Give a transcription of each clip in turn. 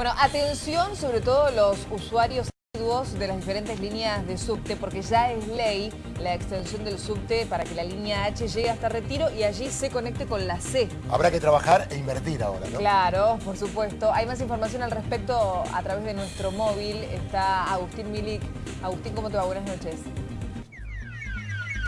Bueno, atención sobre todo los usuarios de las diferentes líneas de subte porque ya es ley la extensión del subte para que la línea H llegue hasta Retiro y allí se conecte con la C. Habrá que trabajar e invertir ahora, ¿no? Claro, por supuesto. Hay más información al respecto a través de nuestro móvil. Está Agustín Milik. Agustín, ¿cómo te va? Buenas noches.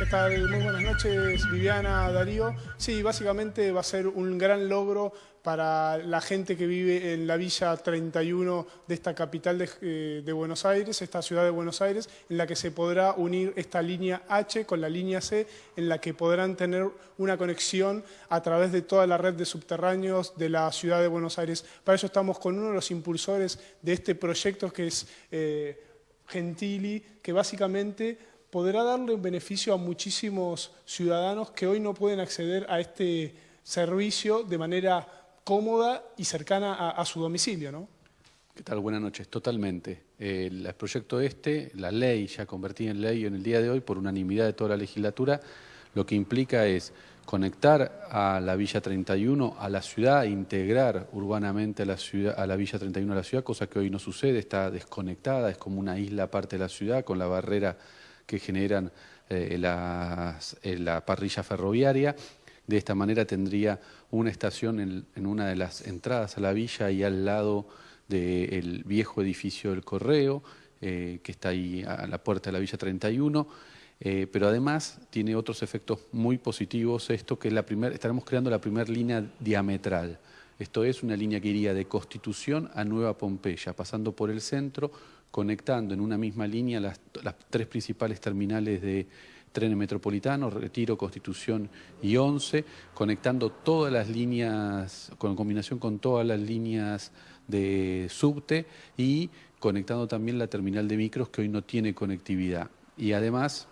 ¿Qué tal? Muy buenas noches, Viviana, Darío. Sí, básicamente va a ser un gran logro para la gente que vive en la Villa 31 de esta capital de, eh, Buenos Aires, esta ciudad de Buenos Aires, en la que se podrá unir esta línea H con la línea C, en la que podrán tener una conexión a través de toda la red de subterráneos de la ciudad de Buenos Aires. Para eso estamos con uno de los impulsores de este proyecto que es eh, Gentili, que básicamente podrá darle un beneficio a muchísimos ciudadanos que hoy no pueden acceder a este servicio de manera cómoda y cercana a, su domicilio, ¿no? ¿Qué tal? Buenas noches. Totalmente. el proyecto este, la ley ya convertida en ley en el día de hoy por unanimidad de toda la legislatura, lo que implica es conectar a la Villa 31 a la ciudad, integrar urbanamente a la, a la Villa 31 a la ciudad, cosa que hoy no sucede, está desconectada, es como una isla aparte de la ciudad con la barrera que generan eh, eh, la parrilla ferroviaria. De esta manera tendría una estación en, una de las entradas a la villa y al lado del viejo edificio del Correo, eh, que está ahí a la puerta de la Villa 31, pero además tiene otros efectos muy positivos, esto que la primer, estaremos creando la primera línea diametral. Esto es una línea que iría de Constitución a Nueva Pompeya, pasando por el centro, conectando en una misma línea las, tres principales terminales de trenes metropolitanos, Retiro, Constitución y Once, conectando todas las líneas, con combinación con todas las líneas de subte y conectando también la terminal de micros que hoy no tiene conectividad. Y además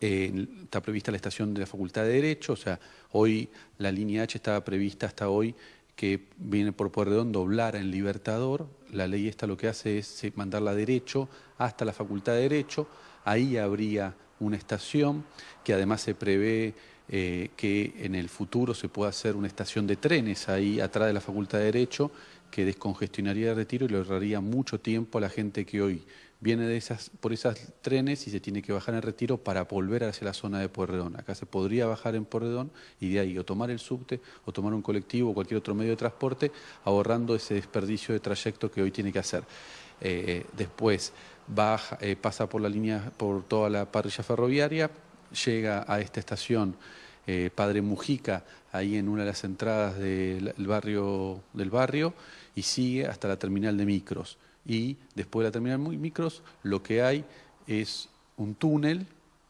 está prevista la estación de la Facultad de Derecho, o sea, hoy la línea H estaba prevista hasta hoy que viene por Pueyrredón doblar en Libertador. La ley esta lo que hace es eh, mandarla derecho hasta la Facultad de Derecho. Ahí habría una estación que además se prevé eh, que en el futuro se pueda hacer una estación de trenes ahí atrás de la Facultad de Derecho que descongestionaría el retiro y le ahorraría mucho tiempo a la gente que hoy viene por esas trenes y se tiene que bajar en retiro para volver hacia la zona de Puerredón. Acá se podría bajar en Puerredón y de ahí o tomar el subte o tomar un colectivo o cualquier otro medio de transporte ahorrando ese desperdicio de trayecto que hoy tiene que hacer. Eh, después eh, pasa por la línea, por toda la parrilla ferroviaria, llega a esta estación eh, Padre Mujica, ahí en una de las entradas del barrio, del barrio, y sigue hasta la terminal de micros. Y después de la terminal micros, lo que hay es un túnel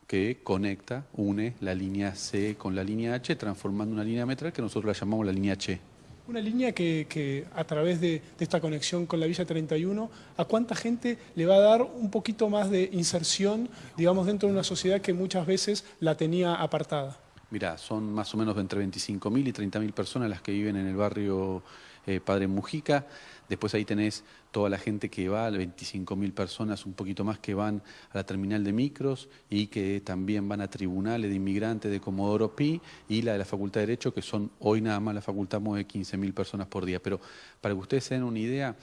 que conecta, une la línea C con la línea H, transformando una línea metral que nosotros la llamamos la línea H. Una línea que, a través de, de, esta conexión con la Villa 31, ¿a cuánta gente le va a dar un poquito más de inserción, digamos, dentro de una sociedad que muchas veces la tenía apartada? Mirá, son más o menos entre 25.000 y 30.000 personas las que viven en el barrio eh, Padre Mujica. Después ahí tenés toda la gente que va, 25.000 personas, un poquito más, que van a la terminal de micros y que también van a tribunales de inmigrantes de Comodoro Pi y la de la Facultad de Derecho, que son hoy nada más la facultad mueve 15.000 personas por día. Pero para que ustedes se den una idea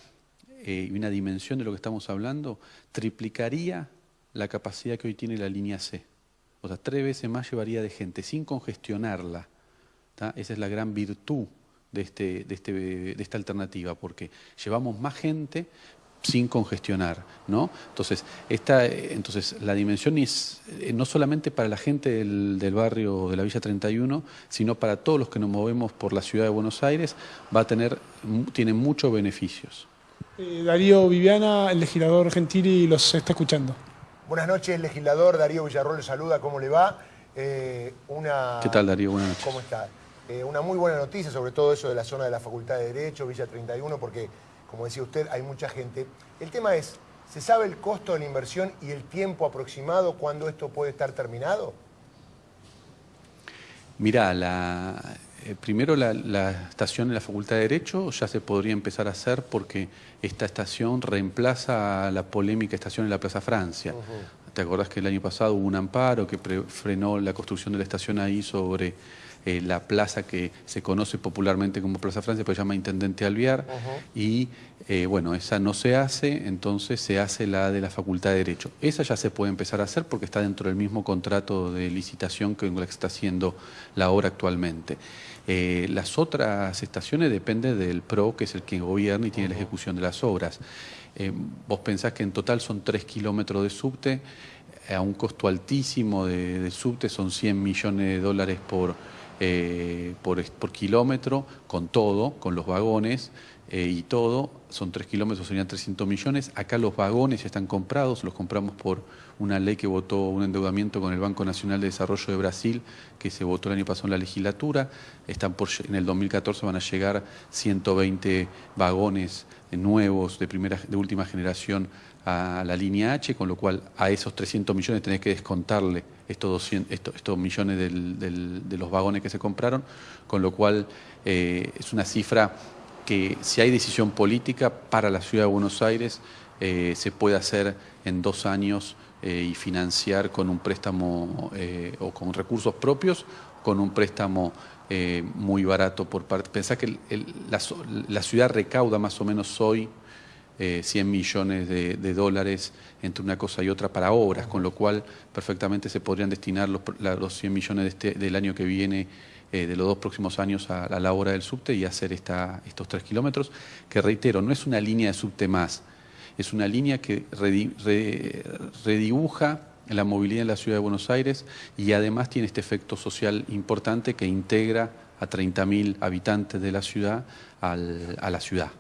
eh, y una dimensión de lo que estamos hablando, triplicaría la capacidad que hoy tiene la línea C. O sea, tres veces más llevaría de gente sin congestionarla. Esa es la gran virtud de, este, de, este, de esta alternativa, porque llevamos más gente sin congestionar, ¿no? Entonces, esta, entonces la dimensión es eh, no solamente para la gente del, del, barrio de la Villa 31, sino para todos los que nos movemos por la ciudad de Buenos Aires, va a tener, tiene muchos beneficios. Eh, Darío Viviana, el legislador Gentili, los está escuchando. Buenas noches, legislador Darío Villarroel le saluda, ¿cómo le va? Eh, una... ¿Qué tal Darío? Buenas noches. ¿Cómo está? Eh, una muy buena noticia, sobre todo eso de la zona de la Facultad de Derecho, Villa 31, porque, como decía usted, hay mucha gente. El tema es, ¿se sabe el costo de la inversión y el tiempo aproximado cuando esto puede estar terminado? Mirá, la, eh, primero la, estación en la Facultad de Derecho ya se podría empezar a hacer porque esta estación reemplaza a la polémica estación en la Plaza Francia. ¿Te acordás que el año pasado hubo un amparo que frenó la construcción de la estación ahí sobre eh, la plaza que se conoce popularmente como Plaza Francia, pero se llama Intendente Alviar, y eh, bueno, esa no se hace, entonces se hace la de la Facultad de Derecho. Esa ya se puede empezar a hacer porque está dentro del mismo contrato de licitación que está haciendo la obra actualmente. Eh, las otras estaciones dependen del PRO, que es el que gobierna y tiene la ejecución de las obras. vos pensás que en total son tres kilómetros de subte, a un costo altísimo de, subte, son 100 millones de dólares por, eh, por, kilómetro, con todo, con los vagones eh, y todo, son 3 kilómetros, serían 300 millones. Acá los vagones ya están comprados, los compramos por una ley que votó un endeudamiento con el Banco Nacional de Desarrollo de Brasil, que se votó el año pasado en la legislatura. Están por, en el 2014 van a llegar 120 vagones nuevos de, primera, de última generación a la línea H, con lo cual a esos 300 millones tenés que descontarle estos, 200, estos, millones de los vagones que se compraron, con lo cual eh, es una cifra que si hay decisión política para la ciudad de Buenos Aires eh, se puede hacer en dos años eh, y financiar con un préstamo o con recursos propios, con un préstamo muy barato por parte. Pensá que la ciudad recauda más o menos hoy 100 eh, millones de, dólares entre una cosa y otra para obras, con lo cual perfectamente se podrían destinar los, los 100 millones este, del año que viene, eh, de los dos próximos años, a, la obra del subte y hacer estos tres kilómetros, que reitero, no es una línea de subte más, es una línea que redibuja la movilidad en la ciudad de Buenos Aires y además tiene este efecto social importante que integra a 30.000 habitantes de la ciudad a la ciudad.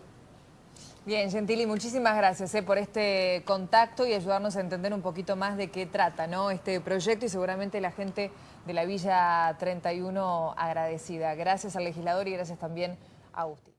Bien, Gentili, muchísimas gracias eh, por este contacto y ayudarnos a entender un poquito más de qué trata este proyecto y seguramente la gente de la Villa 31 agradecida. Gracias al legislador y gracias también a Agustín.